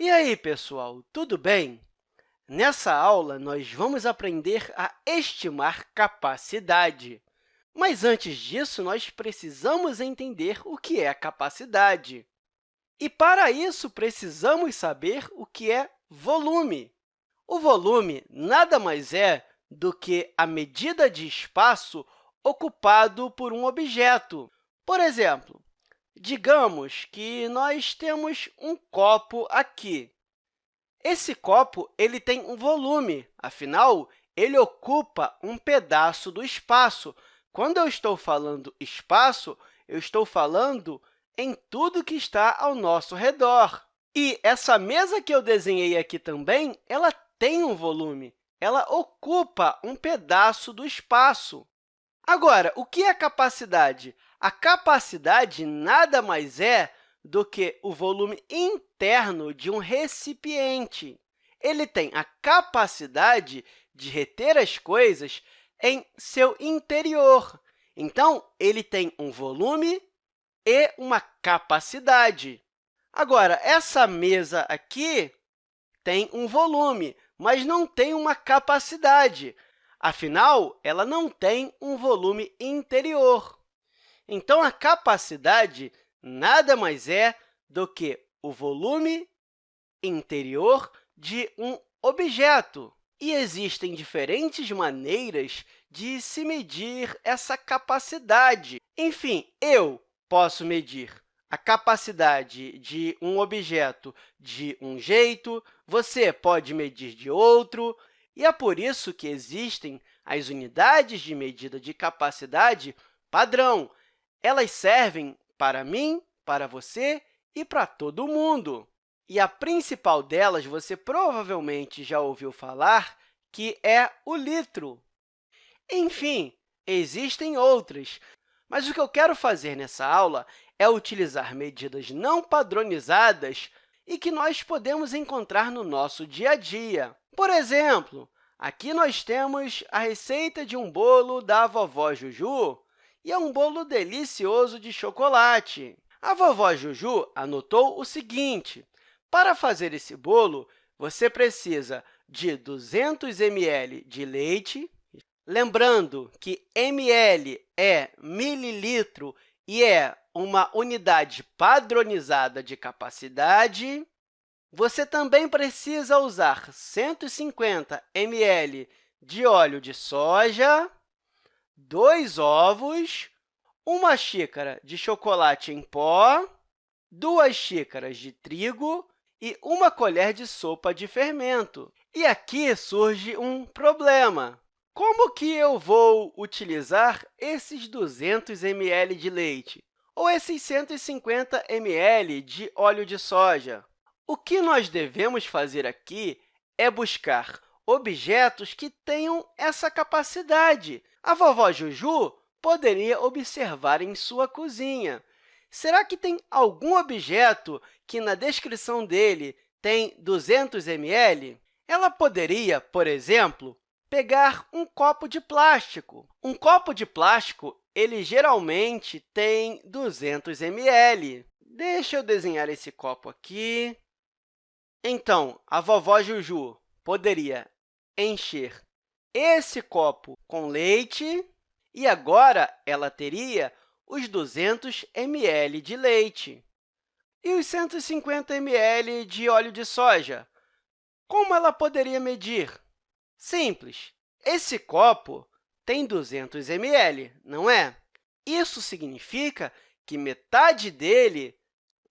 E aí, pessoal, tudo bem? Nessa aula, nós vamos aprender a estimar capacidade. Mas, antes disso, nós precisamos entender o que é capacidade. E, para isso, precisamos saber o que é volume. O volume nada mais é do que a medida de espaço ocupado por um objeto. Por exemplo, digamos que nós temos um copo aqui. Esse copo ele tem um volume, afinal, ele ocupa um pedaço do espaço. Quando eu estou falando espaço, eu estou falando em tudo que está ao nosso redor. E essa mesa que eu desenhei aqui também, ela tem um volume, ela ocupa um pedaço do espaço. Agora, o que é capacidade? A capacidade nada mais é do que o volume interno de um recipiente. Ele tem a capacidade de reter as coisas em seu interior. Então, ele tem um volume e uma capacidade. Agora, essa mesa aqui tem um volume, mas não tem uma capacidade. Afinal, ela não tem um volume interior. Então, a capacidade nada mais é do que o volume interior de um objeto. E existem diferentes maneiras de se medir essa capacidade. Enfim, eu posso medir a capacidade de um objeto de um jeito, você pode medir de outro, e é por isso que existem as unidades de medida de capacidade padrão. Elas servem para mim, para você e para todo mundo. E a principal delas, você provavelmente já ouviu falar, que é o litro. Enfim, existem outras, mas o que eu quero fazer nessa aula é utilizar medidas não padronizadas e que nós podemos encontrar no nosso dia a dia. Por exemplo, aqui nós temos a receita de um bolo da vovó Juju, e é um bolo delicioso de chocolate. A vovó Juju anotou o seguinte, para fazer esse bolo, você precisa de 200 ml de leite, lembrando que ml é mililitro e é uma unidade padronizada de capacidade. Você também precisa usar 150 ml de óleo de soja, dois ovos, uma xícara de chocolate em pó, duas xícaras de trigo e uma colher de sopa de fermento. E aqui surge um problema. Como que eu vou utilizar esses 200 ml de leite ou esses 150 ml de óleo de soja? O que nós devemos fazer aqui é buscar objetos que tenham essa capacidade. A vovó Juju poderia observar em sua cozinha. Será que tem algum objeto que, na descrição dele, tem 200 ml? Ela poderia, por exemplo, pegar um copo de plástico. Um copo de plástico ele geralmente tem 200 ml. Deixa eu desenhar esse copo aqui. Então, a vovó Juju poderia encher esse copo com leite e agora ela teria os 200 ml de leite. E os 150 ml de óleo de soja? Como ela poderia medir? Simples. Esse copo tem 200 ml, não é? Isso significa que metade dele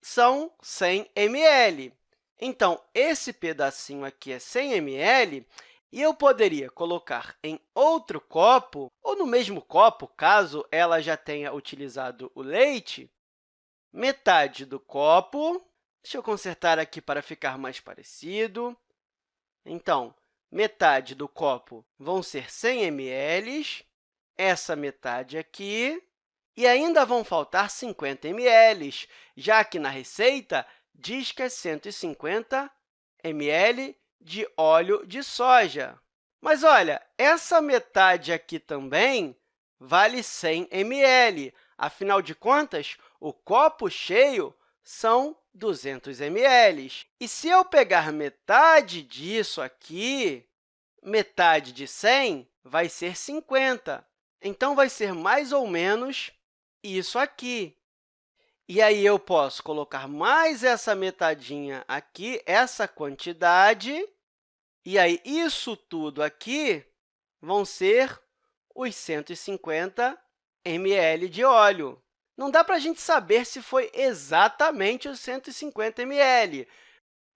são 100 ml. Então, esse pedacinho aqui é 100 ml, e eu poderia colocar em outro copo, ou no mesmo copo, caso ela já tenha utilizado o leite, metade do copo. Deixa eu consertar aqui para ficar mais parecido. Então, metade do copo vão ser 100 ml, essa metade aqui, e ainda vão faltar 50 ml, já que na receita diz que é 150 ml de óleo de soja. Mas, olha, essa metade aqui também vale 100 ml. Afinal de contas, o copo cheio são 200 ml. E se eu pegar metade disso aqui, metade de 100 vai ser 50. Então, vai ser mais ou menos isso aqui. E aí, eu posso colocar mais essa metadinha aqui, essa quantidade, e aí isso tudo aqui vão ser os 150 ml de óleo. Não dá para a gente saber se foi exatamente os 150 ml,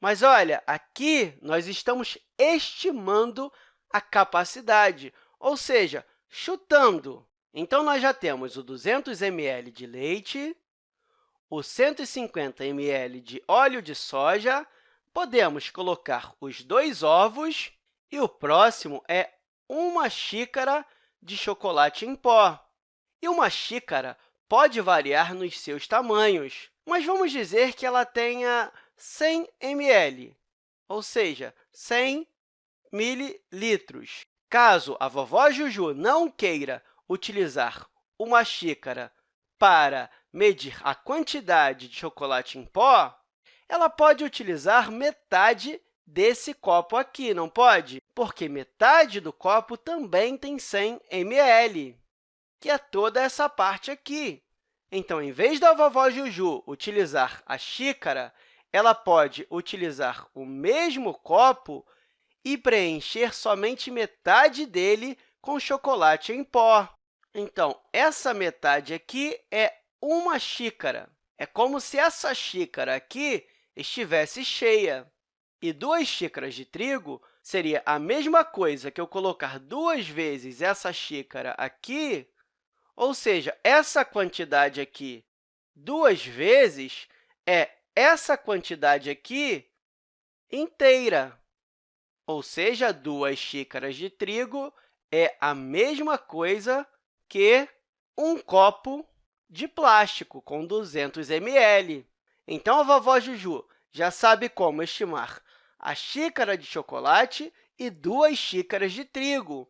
mas, olha, aqui nós estamos estimando a capacidade, ou seja, chutando. Então, nós já temos o 200 ml de leite, o 150 ml de óleo de soja, podemos colocar os dois ovos e o próximo é uma xícara de chocolate em pó. E uma xícara pode variar nos seus tamanhos, mas vamos dizer que ela tenha 100 ml, ou seja, 100 mililitros. Caso a vovó Juju não queira utilizar uma xícara para medir a quantidade de chocolate em pó, ela pode utilizar metade desse copo aqui, não pode? Porque metade do copo também tem 100 ml, que é toda essa parte aqui. Então, em vez da vovó Juju utilizar a xícara, ela pode utilizar o mesmo copo e preencher somente metade dele com chocolate em pó. Então, essa metade aqui é uma xícara. É como se essa xícara aqui estivesse cheia. E duas xícaras de trigo seria a mesma coisa que eu colocar duas vezes essa xícara aqui, ou seja, essa quantidade aqui duas vezes é essa quantidade aqui inteira. Ou seja, duas xícaras de trigo é a mesma coisa que um copo de plástico com 200 ml. Então, a vovó Juju já sabe como estimar a xícara de chocolate e duas xícaras de trigo.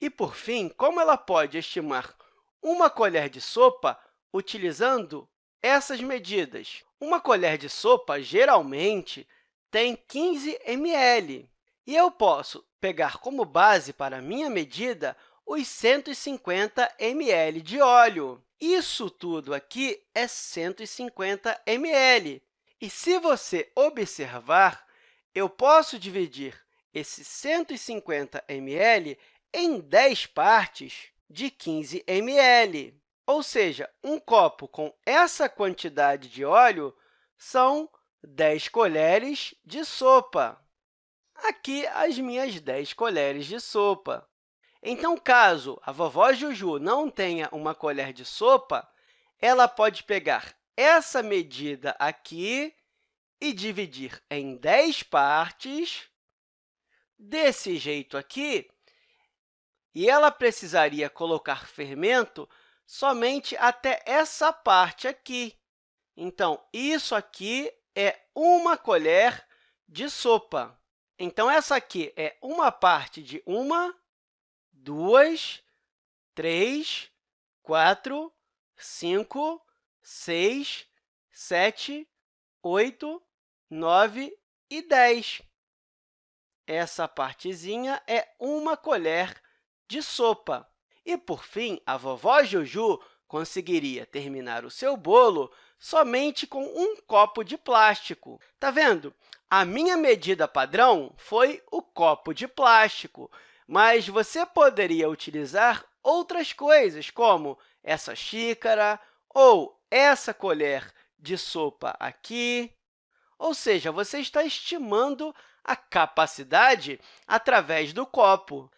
E, por fim, como ela pode estimar uma colher de sopa utilizando essas medidas. Uma colher de sopa, geralmente, tem 15 ml, e eu posso pegar como base para a minha medida os 150 ml de óleo. Isso tudo aqui é 150 ml. E se você observar, eu posso dividir esses 150 ml em 10 partes de 15 ml. Ou seja, um copo com essa quantidade de óleo são 10 colheres de sopa. Aqui, as minhas 10 colheres de sopa. Então, caso a vovó Juju não tenha uma colher de sopa, ela pode pegar essa medida aqui e dividir em 10 partes, desse jeito aqui, e ela precisaria colocar fermento somente até essa parte aqui. Então, isso aqui é uma colher de sopa. Então, essa aqui é uma parte de uma duas, três, quatro, cinco, seis, sete, oito, nove e dez. Essa partezinha é uma colher de sopa. E, por fim, a vovó Juju conseguiria terminar o seu bolo somente com um copo de plástico. Está vendo? A minha medida padrão foi o copo de plástico, mas você poderia utilizar outras coisas, como essa xícara ou essa colher de sopa aqui. Ou seja, você está estimando a capacidade através do copo.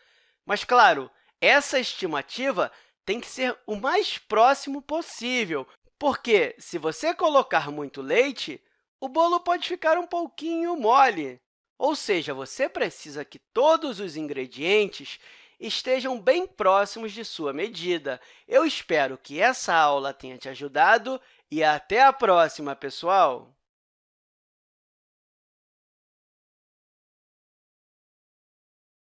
Mas, claro, essa estimativa tem que ser o mais próximo possível, porque, se você colocar muito leite, o bolo pode ficar um pouquinho mole. Ou seja, você precisa que todos os ingredientes estejam bem próximos de sua medida. Eu espero que essa aula tenha te ajudado e até a próxima, pessoal!